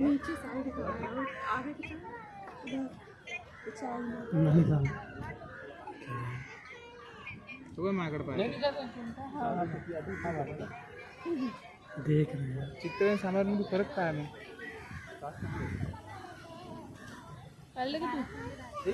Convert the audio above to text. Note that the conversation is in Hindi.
नीचे साइड आगे की तरफ़ नहीं। था तो मैं अकड़ पाया देख रहे हैं। चित्र सामने फरक पाया मैं पहले कि तू।